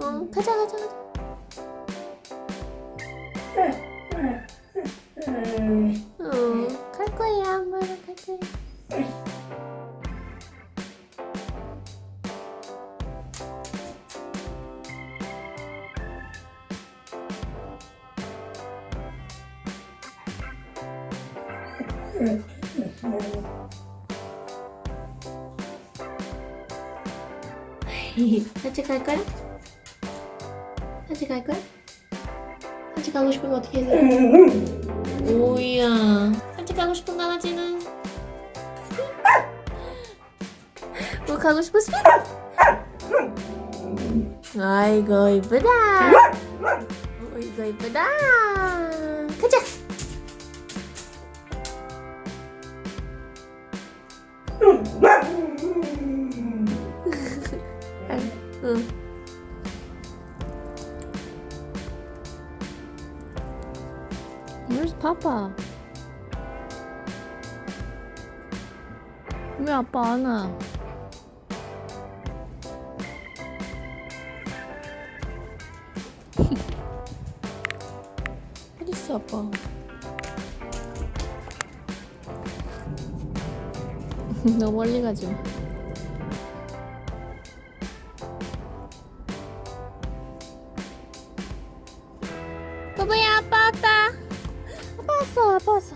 응 가자 가자 가자 응갈 거야 엄마랑 갈 거야 같이 갈 거야? 같이 갈 거야? 같이 가고 싶으면 어떻게 해야 돼? 오이야 같이 가고 싶은 강아지는 뭐 가고 싶었어? 아이고 이쁘다 어이구 이쁘다 가자 응. Where's Papa? 왜 아빠 안 와? 어딨어 아빠? 너무 멀리 가지 마. 바보야 아빠 왔다 아빠 왔어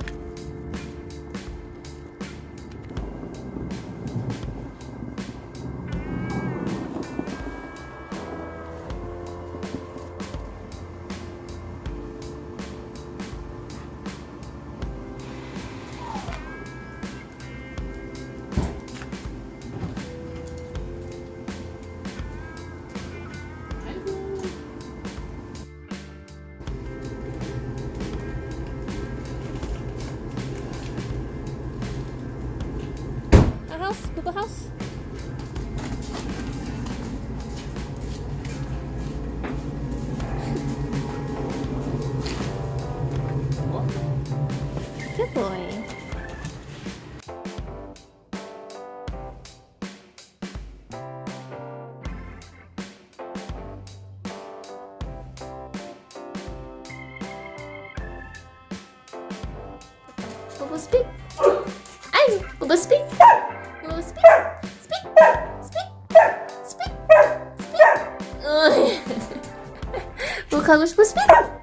house? Google house? Good boy. Bubble speak. Ay, speak. no spin, spin, spin, spin, spin. Ai. Colocamos pro.